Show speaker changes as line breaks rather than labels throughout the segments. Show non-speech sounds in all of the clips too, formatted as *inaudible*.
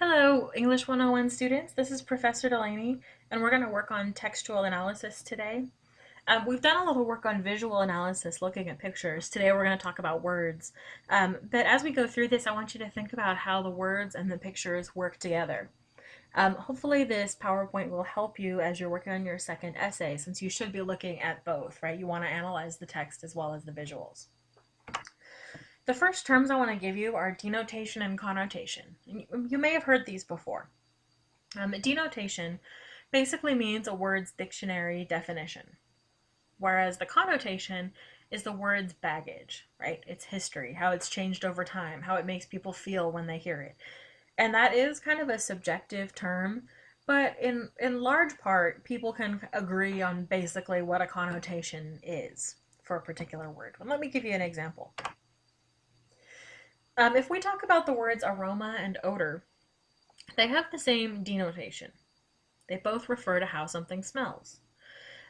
Hello, English 101 students. This is Professor Delaney, and we're going to work on textual analysis today. Um, we've done a little work on visual analysis, looking at pictures. Today we're going to talk about words. Um, but as we go through this, I want you to think about how the words and the pictures work together. Um, hopefully this PowerPoint will help you as you're working on your second essay, since you should be looking at both, right? You want to analyze the text as well as the visuals. The first terms I want to give you are denotation and connotation. You may have heard these before. Um, denotation basically means a word's dictionary definition, whereas the connotation is the word's baggage, right? Its history, how it's changed over time, how it makes people feel when they hear it. And that is kind of a subjective term, but in, in large part, people can agree on basically what a connotation is for a particular word. Let me give you an example. Um, if we talk about the words aroma and odor, they have the same denotation. They both refer to how something smells.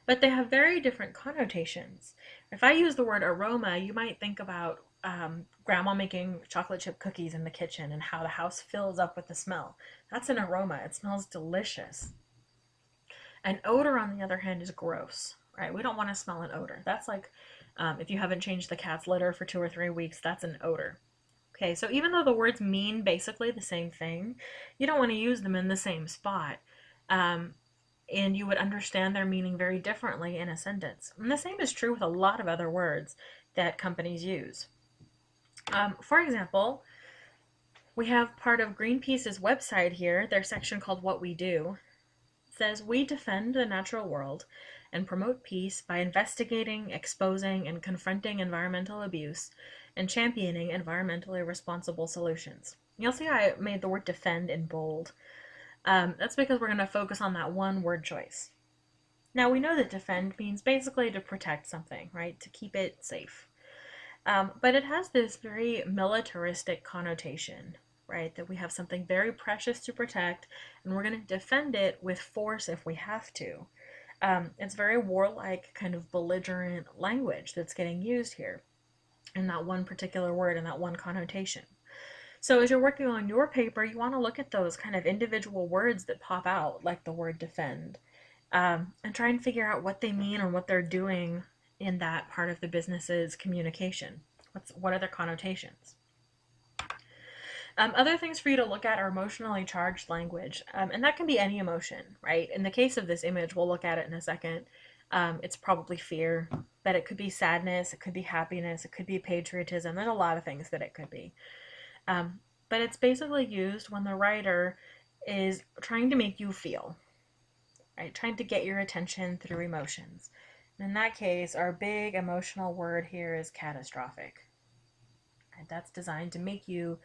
But they have very different connotations. If I use the word aroma, you might think about um, grandma making chocolate chip cookies in the kitchen and how the house fills up with the smell. That's an aroma. It smells delicious. An odor, on the other hand, is gross, right? We don't want to smell an odor. That's like um, if you haven't changed the cat's litter for two or three weeks, that's an odor. Okay, so even though the words mean basically the same thing, you don't want to use them in the same spot. Um, and you would understand their meaning very differently in a sentence. And the same is true with a lot of other words that companies use. Um, for example, we have part of Greenpeace's website here, their section called What We Do. Says, We defend the natural world and promote peace by investigating, exposing, and confronting environmental abuse and championing environmentally responsible solutions. You'll see I made the word defend in bold. Um, that's because we're going to focus on that one word choice. Now we know that defend means basically to protect something, right? To keep it safe. Um, but it has this very militaristic connotation, right? That we have something very precious to protect and we're going to defend it with force if we have to. Um, it's very warlike, kind of belligerent language that's getting used here in that one particular word and that one connotation. So as you're working on your paper, you want to look at those kind of individual words that pop out, like the word defend, um, and try and figure out what they mean and what they're doing in that part of the business's communication. What's, what are their connotations? Um, other things for you to look at are emotionally charged language, um, and that can be any emotion, right? In the case of this image, we'll look at it in a second. Um, it's probably fear, but it could be sadness, it could be happiness, it could be patriotism. There's a lot of things that it could be. Um, but it's basically used when the writer is trying to make you feel, right? Trying to get your attention through emotions. And in that case, our big emotional word here is catastrophic. And that's designed to make you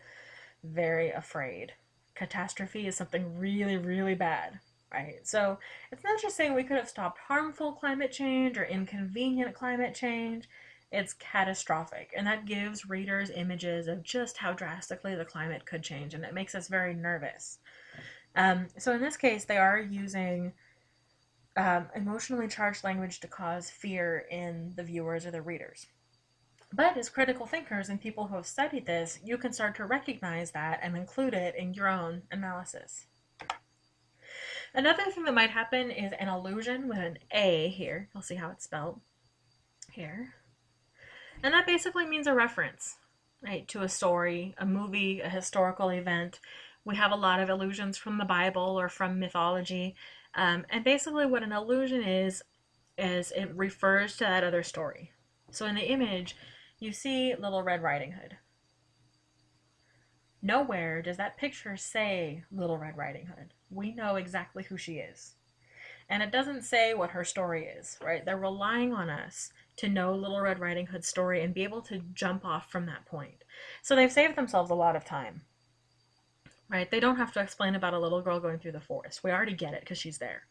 very afraid. Catastrophe is something really, really bad, right? So it's not just saying we could have stopped harmful climate change or inconvenient climate change. It's catastrophic, and that gives readers images of just how drastically the climate could change, and it makes us very nervous. Um, so in this case, they are using um, emotionally charged language to cause fear in the viewers or the readers. But as critical thinkers and people who have studied this, you can start to recognize that and include it in your own analysis. Another thing that might happen is an allusion with an A here. You'll see how it's spelled here. And that basically means a reference, right, to a story, a movie, a historical event. We have a lot of allusions from the Bible or from mythology. Um, and basically what an allusion is, is it refers to that other story. So in the image, you see Little Red Riding Hood. Nowhere does that picture say Little Red Riding Hood. We know exactly who she is. And it doesn't say what her story is, right? They're relying on us to know Little Red Riding Hood's story and be able to jump off from that point. So they've saved themselves a lot of time, right? They don't have to explain about a little girl going through the forest. We already get it because she's there.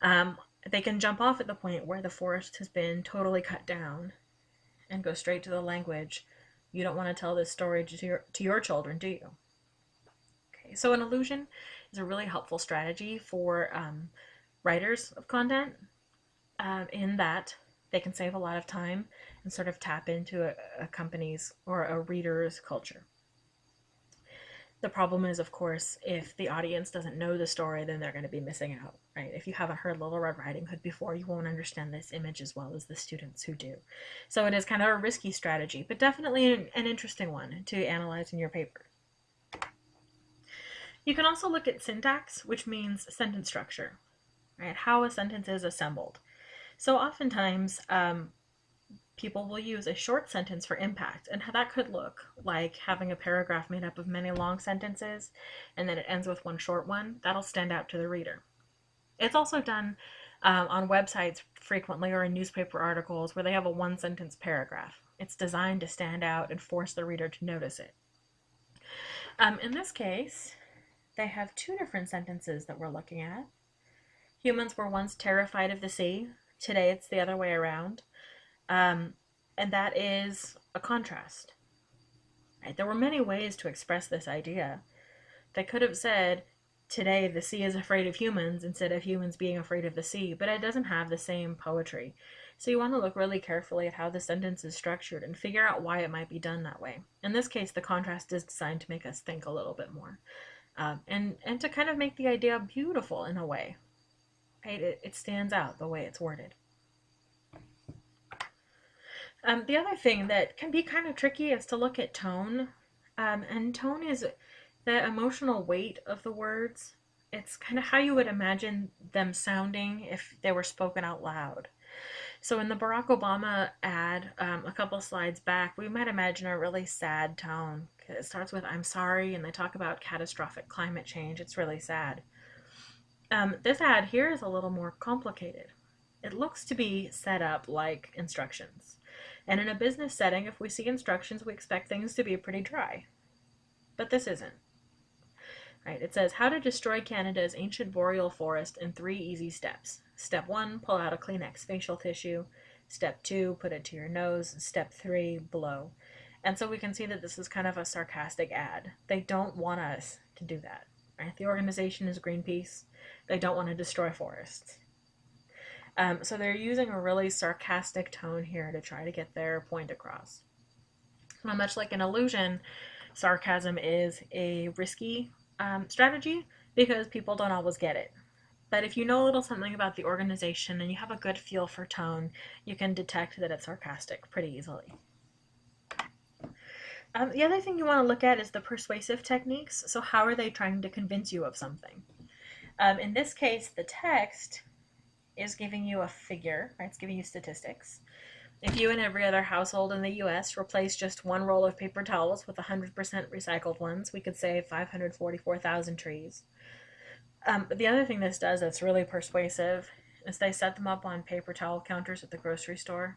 Um, they can jump off at the point where the forest has been totally cut down and go straight to the language you don't want to tell this story to your, to your children, do you? Okay, so an allusion is a really helpful strategy for um, writers of content um, in that they can save a lot of time and sort of tap into a, a company's or a reader's culture. The problem is, of course, if the audience doesn't know the story, then they're going to be missing out, right? If you haven't heard Little Red Riding Hood before, you won't understand this image as well as the students who do. So it is kind of a risky strategy, but definitely an, an interesting one to analyze in your paper. You can also look at syntax, which means sentence structure, right? How a sentence is assembled. So oftentimes, um, people will use a short sentence for impact, and that could look like having a paragraph made up of many long sentences, and then it ends with one short one. That'll stand out to the reader. It's also done um, on websites frequently or in newspaper articles where they have a one sentence paragraph. It's designed to stand out and force the reader to notice it. Um, in this case, they have two different sentences that we're looking at. Humans were once terrified of the sea. Today it's the other way around. Um, and that is a contrast. Right? There were many ways to express this idea. They could have said, today the sea is afraid of humans instead of humans being afraid of the sea, but it doesn't have the same poetry. So you want to look really carefully at how the sentence is structured and figure out why it might be done that way. In this case, the contrast is designed to make us think a little bit more. Um, and, and to kind of make the idea beautiful in a way. Right? It, it stands out the way it's worded. Um, the other thing that can be kind of tricky is to look at tone. Um, and tone is the emotional weight of the words. It's kind of how you would imagine them sounding if they were spoken out loud. So in the Barack Obama ad, um, a couple slides back, we might imagine a really sad tone. It starts with "I'm sorry," and they talk about catastrophic climate change. It's really sad. Um, this ad here is a little more complicated. It looks to be set up like instructions. And in a business setting, if we see instructions, we expect things to be pretty dry. But this isn't. Right, it says how to destroy Canada's ancient boreal forest in three easy steps. Step one, pull out a Kleenex facial tissue. Step two, put it to your nose. Step three, blow. And so we can see that this is kind of a sarcastic ad. They don't want us to do that. Right? The organization is Greenpeace. They don't want to destroy forests. Um, so they're using a really sarcastic tone here to try to get their point across. Now, much like an allusion, sarcasm is a risky um, strategy because people don't always get it. But if you know a little something about the organization and you have a good feel for tone, you can detect that it's sarcastic pretty easily. Um, the other thing you want to look at is the persuasive techniques. So how are they trying to convince you of something? Um, in this case, the text is giving you a figure, right? It's giving you statistics. If you and every other household in the US replace just one roll of paper towels with 100% recycled ones, we could save 544,000 trees. Um, but the other thing this does that's really persuasive is they set them up on paper towel counters at the grocery store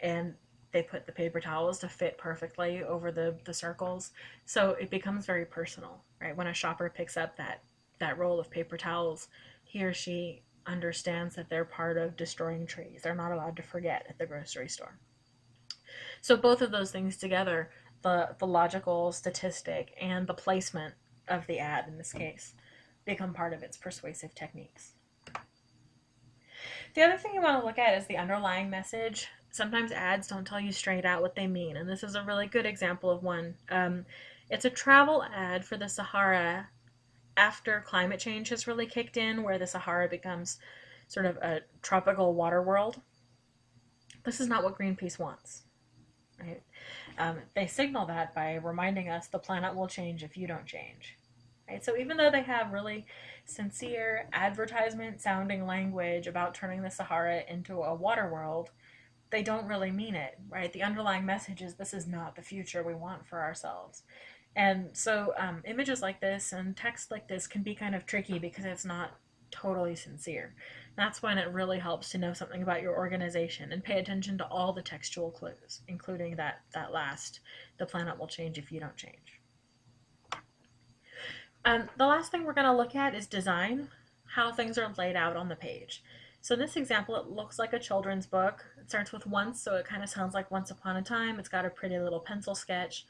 and they put the paper towels to fit perfectly over the, the circles. So it becomes very personal, right? When a shopper picks up that, that roll of paper towels, he or she understands that they're part of destroying trees. They're not allowed to forget at the grocery store. So both of those things together, the, the logical statistic and the placement of the ad in this case, become part of its persuasive techniques. The other thing you want to look at is the underlying message. Sometimes ads don't tell you straight out what they mean, and this is a really good example of one. Um, it's a travel ad for the Sahara after climate change has really kicked in, where the Sahara becomes sort of a tropical water world. This is not what Greenpeace wants. Right? Um, they signal that by reminding us the planet will change if you don't change. Right? So even though they have really sincere advertisement sounding language about turning the Sahara into a water world, they don't really mean it, right? The underlying message is this is not the future we want for ourselves. And so um, images like this and text like this can be kind of tricky because it's not totally sincere. That's when it really helps to know something about your organization and pay attention to all the textual clues, including that, that last, the planet will change if you don't change. Um, the last thing we're going to look at is design, how things are laid out on the page. So in this example, it looks like a children's book. It starts with once, so it kind of sounds like Once Upon a Time. It's got a pretty little pencil sketch.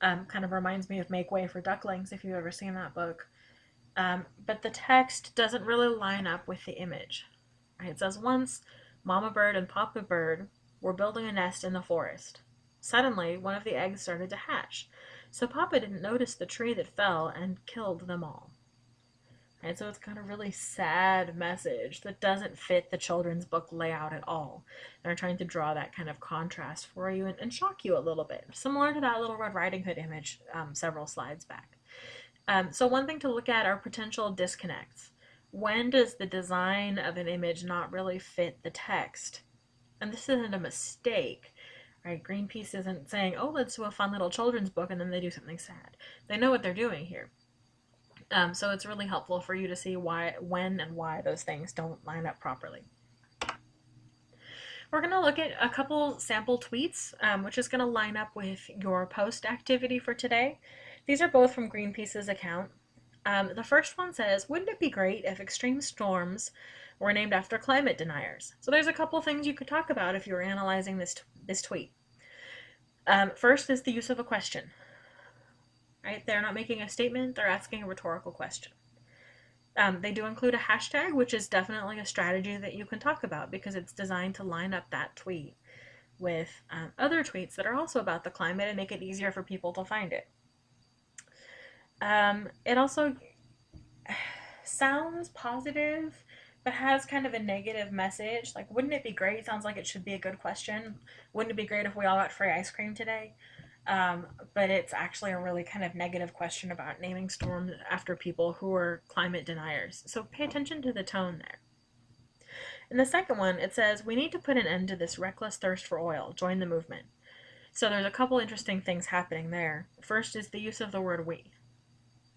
Um, kind of reminds me of Make Way for Ducklings, if you've ever seen that book. Um, but the text doesn't really line up with the image. Right? It says, Once, Mama Bird and Papa Bird were building a nest in the forest. Suddenly, one of the eggs started to hatch. So Papa didn't notice the tree that fell and killed them all. And so it's got a really sad message that doesn't fit the children's book layout at all. They're trying to draw that kind of contrast for you and, and shock you a little bit, similar to that little Red Riding Hood image um, several slides back. Um, so one thing to look at are potential disconnects. When does the design of an image not really fit the text? And this isn't a mistake, right? Greenpeace isn't saying, oh, let's do a fun little children's book and then they do something sad. They know what they're doing here. Um, so it's really helpful for you to see why, when and why those things don't line up properly. We're going to look at a couple sample tweets, um, which is going to line up with your post activity for today. These are both from Greenpeace's account. Um, the first one says, wouldn't it be great if extreme storms were named after climate deniers? So there's a couple things you could talk about if you were analyzing this, this tweet. Um, first is the use of a question. Right? They're not making a statement, they're asking a rhetorical question. Um, they do include a hashtag, which is definitely a strategy that you can talk about because it's designed to line up that tweet with um, other tweets that are also about the climate and make it easier for people to find it. Um, it also *sighs* sounds positive, but has kind of a negative message. Like, wouldn't it be great? Sounds like it should be a good question. Wouldn't it be great if we all got free ice cream today? Um, but it's actually a really kind of negative question about naming storms after people who are climate deniers. So pay attention to the tone there. In the second one, it says, We need to put an end to this reckless thirst for oil. Join the movement. So there's a couple interesting things happening there. First is the use of the word we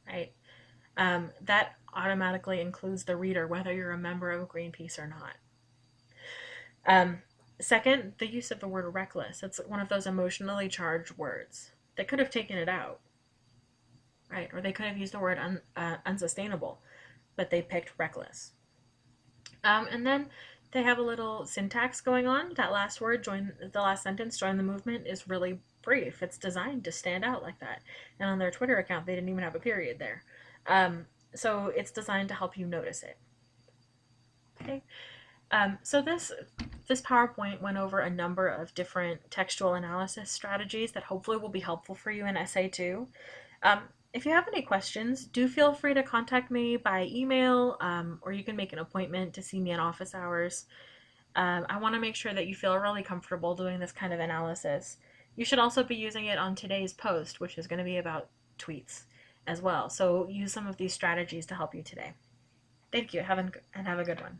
right? Um, that automatically includes the reader, whether you're a member of Greenpeace or not. Um, second, the use of the word reckless. It's one of those emotionally charged words. They could have taken it out, right? Or they could have used the word un, uh, unsustainable, but they picked reckless. Um, and then they have a little syntax going on. That last word, join the last sentence, join the movement, is really brief. It's designed to stand out like that. And on their Twitter account, they didn't even have a period there. Um, so it's designed to help you notice it. Okay. Um, so this this PowerPoint went over a number of different textual analysis strategies that hopefully will be helpful for you in Essay 2. Um, if you have any questions, do feel free to contact me by email um, or you can make an appointment to see me in office hours. Um, I want to make sure that you feel really comfortable doing this kind of analysis. You should also be using it on today's post, which is going to be about tweets as well. So use some of these strategies to help you today. Thank you have a, and have a good one.